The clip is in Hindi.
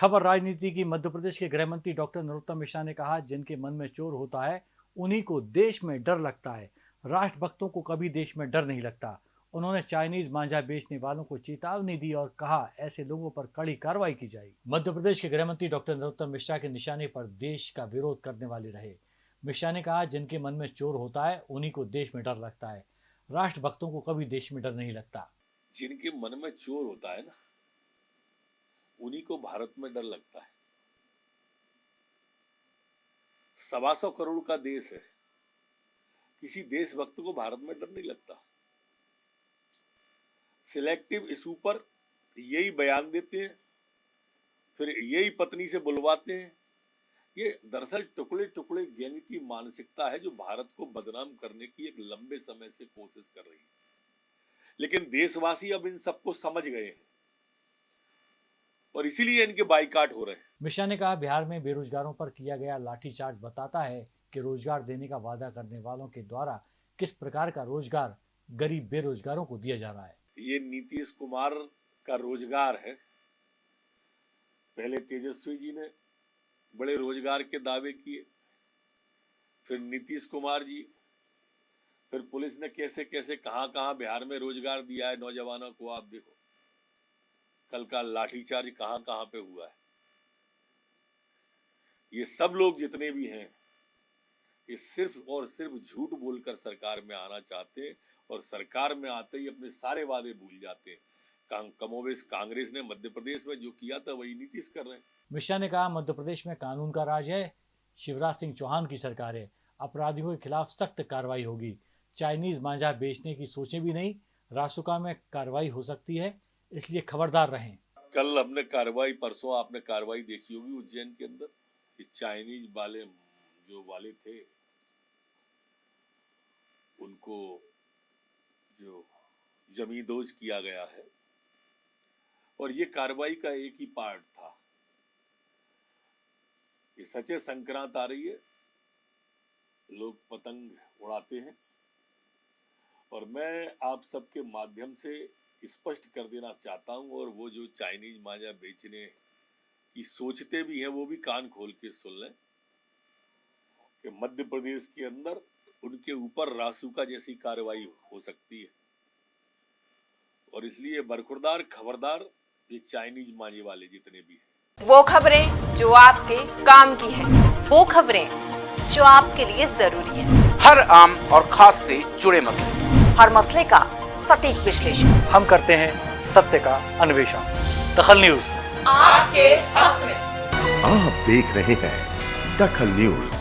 खबर राजनीति की, मध्य प्रदेश के गृह मंत्री डॉक्टर नरोत्तम मिश्रा ने कहा, जिनके मन में चोर होता है, उन्हीं को देश में डर लगता है। राष्ट्रभक्तों को कभी देश में डर नहीं लगता। उन्होंने चाइनीज़ मांझा बेचने वालों को चेतावनी दी और कहा, ऐसे लोगों पर कड़ी कार्रवाई की जाएगी। मध्य प्रदेश के गृह मंत्री डॉक्टर नरोत्तम मिश्रा के निशाने पर देश का विरोध करने वाले रहे। मिश्रा ने कहा, जिनके मन में चोर होता है, उन्हीं को देश में डर लगता है। राष्ट्रभक्तों को कभी देश में डर नहीं लगता। जिनके मन में चोर होता है ना उन्हीं को भारत में डर लगता है। सवा सौ करोड़ का देश है। किसी देशभक्त को भारत में डर नहीं लगता। सिलेक्टिव इशू पर यही बयान देते हैं, फिर यही पत्नी से बुलवाते हैं। ये दरअसल टुकड़े टुकड़े गैंग की मानसिकता है जो भारत को बदनाम करने की एक लंबे समय से कोशिश कर रही है। लेकिन देशवासी अब इन सबको समझ गए हैं। और इसीलिए इनके बाइकाट हो रहे हैं। मिश्रा ने कहा बिहार में बेरोजगारों पर किया गया लाठीचार्ज बताता है कि रोज़गार देने का वादा करने वालों के द्वारा किस प्रकार का रोज़गार गरीब बेरोजगारों को दिया जा रहा है। ये नीतीश कुमार का रोज़गार है। पहले तेजस्वी जी ने बड़े रोज़गार के दावे किए फिर नीतीश कुमार जी फिर पुलिस ने कैसे कैसे कहाँ कहाँ बिहार में रोज़गार दिया है नौजवानों को आप देखो। कल का लाठीचार्ज कहाँ कहाँ पे हुआ है? ये सब लोग जितने भी हैं, ये सिर्फ़ और सिर्फ़ झूठ बोलकर सरकार में आना चाहते और सरकार में आते ही अपने सारे वादे भूल जाते। कमोवेश कांग्रेस ने मध्य प्रदेश में जो किया था, वही नीतीश कर रहे हैं। मिश्रा ने कहा, मध्य प्रदेश में कानून का राज है, शिवराज सिंह चौहान की सरकार है। अपराधियों के खिलाफ सख्त कार्रवाई होगी। चाइनीज़ मांझा बेचने की सोचे भी नहीं रासुका में कार्रवाई हो सकती है। इसलिए खबरदार रहें। कल हमने कार्रवाई, परसों आपने कार्रवाई देखी होगी उज्जैन के अंदर कि चाइनीज़ वाले, जो वाले थे, उनको जो जमींदोज किया गया है। और ये कार्रवाई का एक ही पार्ट था। ये सचे संक्रांत आ रही है। लोग पतंग उड़ाते हैं। और मैं आप सबके माध्यम से स्पष्ट कर देना चाहता हूँ और वो जो चाइनीज़ माजा बेचने की सोचते भी हैं वो भी कान खोल के सुन लें कि मध्य प्रदेश के अंदर उनके ऊपर रासुका जैसी कार्रवाई हो सकती है। और इसलिए बरखुरदार खबरदार ये चाइनीज़ मांझे वाले जितने भी हैं। वो खबरें जो आपके काम की है वो खबरें जो आपके लिए ज़रूरी है। हर आम और खास से जुड़े मसले। हर मसले का सटीक विश्लेषण। हम करते हैं सत्य का अन्वेषण। दखल न्यूज़। आपके हक में। आप देख रहे हैं दखल न्यूज़।